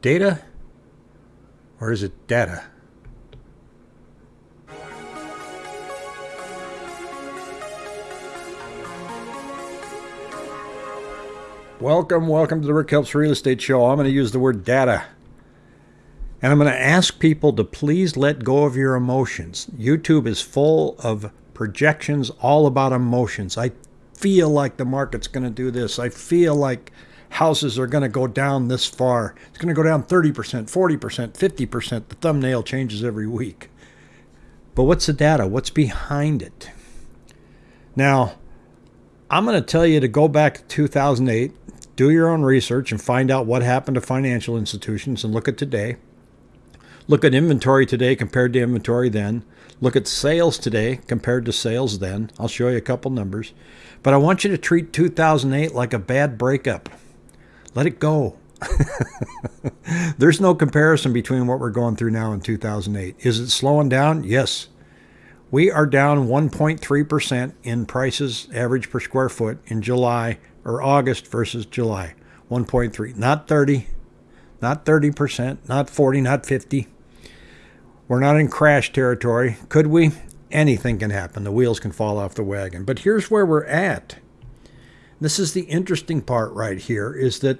data or is it data? Welcome, welcome to the Rick Helps Real Estate Show. I'm going to use the word data. And I'm going to ask people to please let go of your emotions. YouTube is full of projections all about emotions. I feel like the market's going to do this. I feel like houses are going to go down this far. It's going to go down 30%, 40%, 50%. The thumbnail changes every week. But what's the data? What's behind it? Now, I'm going to tell you to go back to 2008, do your own research, and find out what happened to financial institutions and look at today. Look at inventory today compared to inventory then. Look at sales today compared to sales then. I'll show you a couple numbers. But I want you to treat 2008 like a bad breakup. Let it go. There's no comparison between what we're going through now and 2008. Is it slowing down? Yes. We are down 1.3% in prices average per square foot in July or August versus July. 1.3, not 30, not 30%, not 40, not 50. We're not in crash territory. Could we? Anything can happen. The wheels can fall off the wagon. But here's where we're at. This is the interesting part right here is that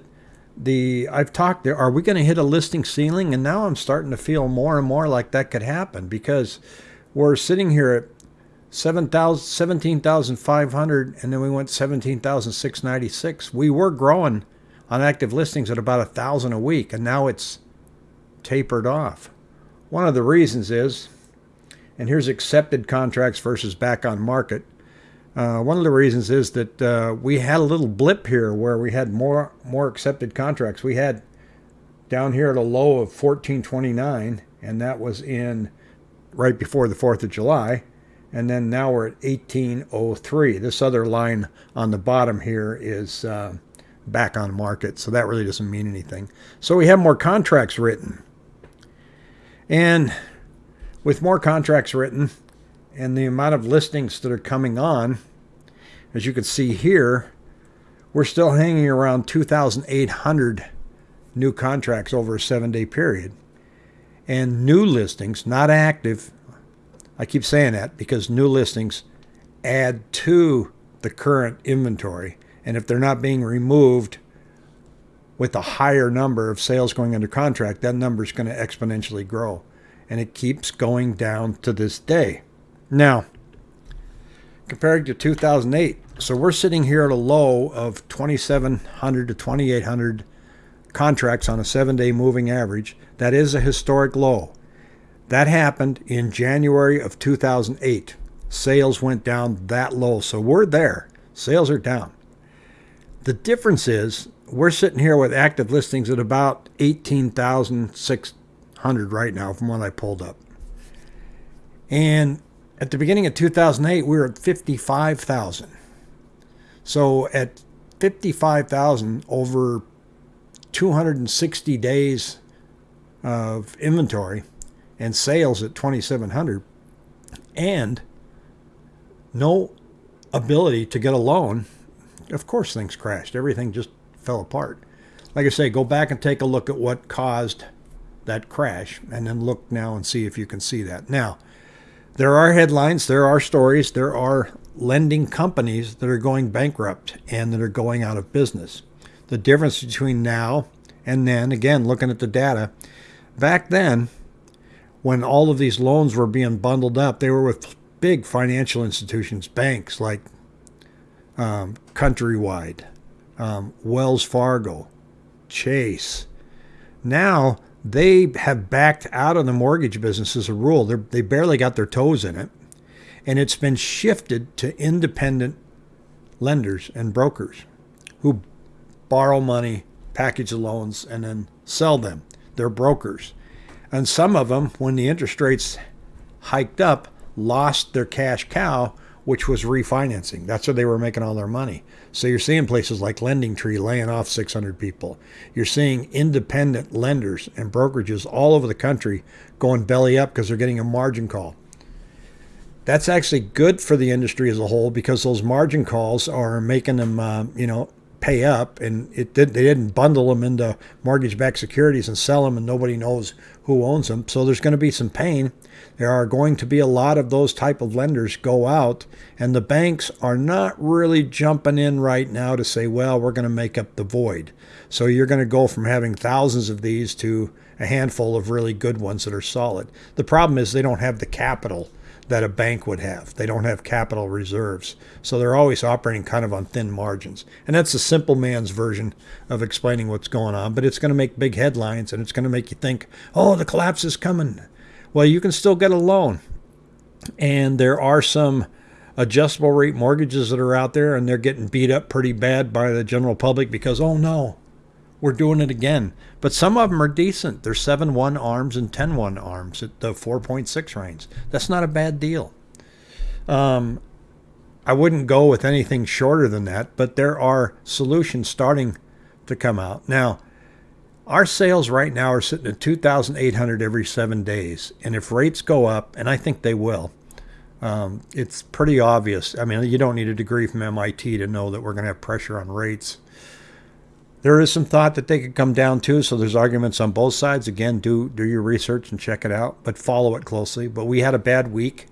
the I've talked there are we going to hit a listing ceiling and now I'm starting to feel more and more like that could happen because we're sitting here at 17,500 and then we went 17,696. We were growing on active listings at about a thousand a week and now it's tapered off. One of the reasons is, and here's accepted contracts versus back on market. Uh, one of the reasons is that uh, we had a little blip here where we had more more accepted contracts. We had down here at a low of 1429, and that was in right before the 4th of July. And then now we're at 1803. This other line on the bottom here is uh, back on market, so that really doesn't mean anything. So we have more contracts written. And with more contracts written and the amount of listings that are coming on, as you can see here, we're still hanging around 2,800 new contracts over a seven day period and new listings, not active. I keep saying that because new listings add to the current inventory. And if they're not being removed with a higher number of sales going under contract, that number is going to exponentially grow. And it keeps going down to this day. Now, compared to 2008, so we're sitting here at a low of 2,700 to 2,800 contracts on a seven day moving average. That is a historic low. That happened in January of 2008. Sales went down that low. So we're there. Sales are down. The difference is we're sitting here with active listings at about 18,600 right now from what I pulled up. And at the beginning of 2008, we were at 55,000. So at 55,000 over 260 days of inventory and sales at 2700 and no ability to get a loan of course things crashed. Everything just fell apart. Like i say go back and take a look at what caused that crash and then look now and see if you can see that. Now there are headlines there are stories there are lending companies that are going bankrupt and that are going out of business the difference between now and then again looking at the data back then, when all of these loans were being bundled up, they were with big financial institutions, banks like um, Countrywide, um, Wells Fargo, Chase. Now they have backed out of the mortgage business as a rule. They're, they barely got their toes in it. And it's been shifted to independent lenders and brokers who borrow money, package the loans, and then sell them. They're brokers. And some of them, when the interest rates hiked up, lost their cash cow, which was refinancing. That's where they were making all their money. So you're seeing places like LendingTree laying off 600 people. You're seeing independent lenders and brokerages all over the country going belly up because they're getting a margin call. That's actually good for the industry as a whole because those margin calls are making them, uh, you know, pay up, and it did. They didn't bundle them into mortgage-backed securities and sell them, and nobody knows who owns them. So there's going to be some pain. There are going to be a lot of those type of lenders go out, and the banks are not really jumping in right now to say, well, we're going to make up the void. So you're going to go from having thousands of these to a handful of really good ones that are solid. The problem is they don't have the capital that a bank would have. They don't have capital reserves. So they're always operating kind of on thin margins. And that's a simple man's version of explaining what's going on, but it's going to make big headlines and it's going to make you think, oh, the collapse is coming. Well, you can still get a loan. And there are some adjustable rate mortgages that are out there and they're getting beat up pretty bad by the general public because, oh no, we're doing it again. But some of them are decent. They're 7 1 arms and 10 1 arms at the 4.6 range. That's not a bad deal. Um, I wouldn't go with anything shorter than that, but there are solutions starting to come out. Now, our sales right now are sitting at 2,800 every seven days. And if rates go up, and I think they will, um, it's pretty obvious. I mean, you don't need a degree from MIT to know that we're going to have pressure on rates. There is some thought that they could come down too, so there's arguments on both sides. Again, do do your research and check it out, but follow it closely. But we had a bad week;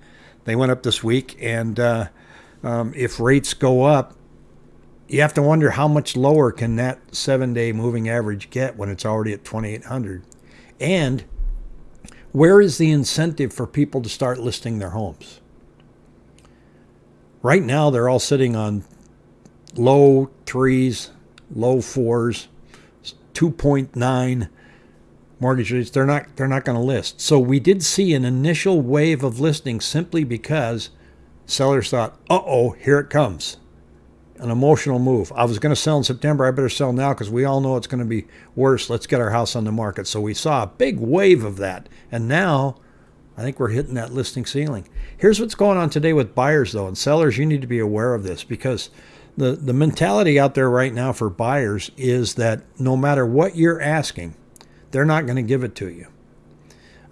they went up this week, and uh, um, if rates go up, you have to wonder how much lower can that seven-day moving average get when it's already at 2,800, and where is the incentive for people to start listing their homes? Right now, they're all sitting on low threes, low fours, 2.9 mortgage rates. They're not they're not going to list. So we did see an initial wave of listings simply because sellers thought, "Uh-oh, here it comes." An emotional move. I was going to sell in September. I better sell now because we all know it's going to be worse. Let's get our house on the market. So we saw a big wave of that. And now I think we're hitting that listing ceiling. Here's what's going on today with buyers, though, and sellers. You need to be aware of this because the, the mentality out there right now for buyers is that no matter what you're asking, they're not going to give it to you.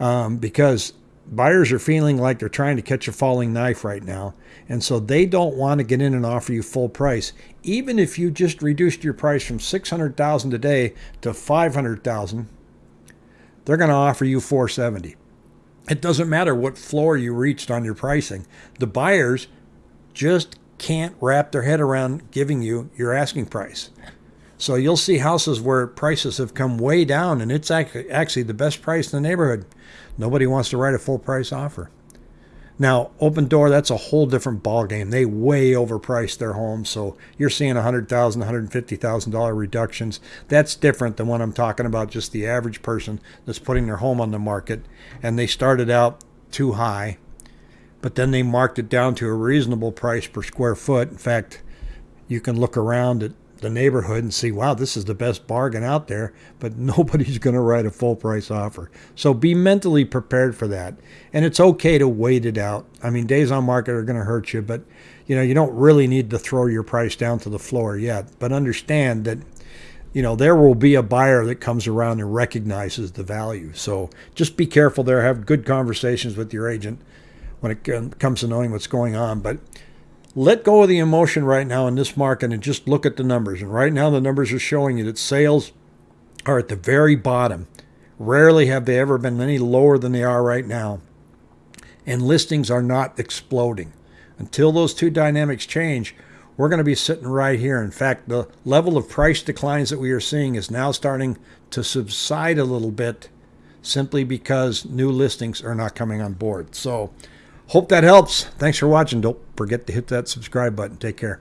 Um, because buyers are feeling like they're trying to catch a falling knife right now. And so they don't want to get in and offer you full price. Even if you just reduced your price from 600,000 today to 500,000, they're going to offer you 470. It doesn't matter what floor you reached on your pricing. The buyers just can't wrap their head around giving you your asking price. So you'll see houses where prices have come way down and it's actually the best price in the neighborhood. Nobody wants to write a full price offer. Now, Opendoor, that's a whole different ballgame. They way overpriced their homes, so you're seeing $100,000, $150,000 reductions. That's different than what I'm talking about, just the average person that's putting their home on the market, and they started out too high, but then they marked it down to a reasonable price per square foot. In fact, you can look around at the neighborhood and see, wow, this is the best bargain out there, but nobody's going to write a full price offer. So be mentally prepared for that. And it's okay to wait it out. I mean, days on market are going to hurt you, but you know, you don't really need to throw your price down to the floor yet, but understand that you know, there will be a buyer that comes around and recognizes the value. So just be careful there. Have good conversations with your agent when it comes to knowing what's going on. But let go of the emotion right now in this market and just look at the numbers. And right now, the numbers are showing you that sales are at the very bottom. Rarely have they ever been any lower than they are right now. And listings are not exploding. Until those two dynamics change, we're going to be sitting right here. In fact, the level of price declines that we are seeing is now starting to subside a little bit simply because new listings are not coming on board. So, Hope that helps. Thanks for watching. Don't forget to hit that subscribe button. Take care.